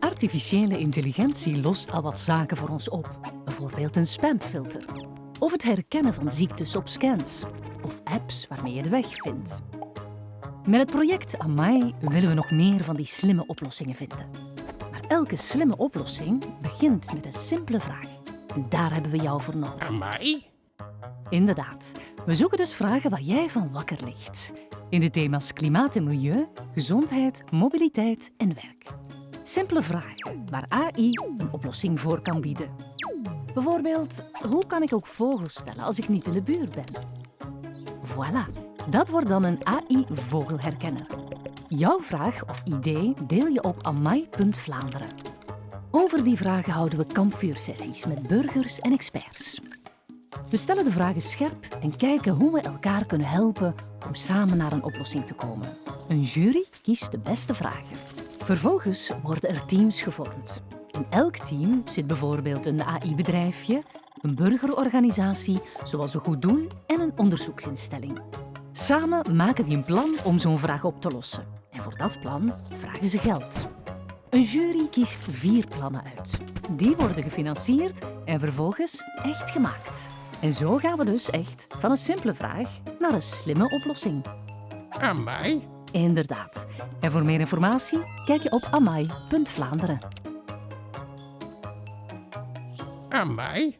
Artificiële intelligentie lost al wat zaken voor ons op. Bijvoorbeeld een spamfilter. Of het herkennen van ziektes op scans. Of apps waarmee je de weg vindt. Met het project Amai willen we nog meer van die slimme oplossingen vinden. Maar elke slimme oplossing begint met een simpele vraag. En daar hebben we jou voor nodig. Amai? Inderdaad. We zoeken dus vragen waar jij van wakker ligt. In de thema's klimaat en milieu, gezondheid, mobiliteit en werk. Simpele vragen waar AI een oplossing voor kan bieden. Bijvoorbeeld, hoe kan ik ook vogels stellen als ik niet in de buurt ben? Voilà, dat wordt dan een AI-vogelherkenner. Jouw vraag of idee deel je op amai.vlaanderen. Over die vragen houden we kampvuursessies met burgers en experts. We stellen de vragen scherp en kijken hoe we elkaar kunnen helpen om samen naar een oplossing te komen. Een jury kiest de beste vragen. Vervolgens worden er teams gevormd. In elk team zit bijvoorbeeld een AI-bedrijfje, een burgerorganisatie, zoals een goed doel en een onderzoeksinstelling. Samen maken die een plan om zo'n vraag op te lossen. En voor dat plan vragen ze geld. Een jury kiest vier plannen uit. Die worden gefinancierd en vervolgens echt gemaakt. En zo gaan we dus echt van een simpele vraag naar een slimme oplossing. Amai? Inderdaad. En voor meer informatie kijk je op amai.vlaanderen. Amai?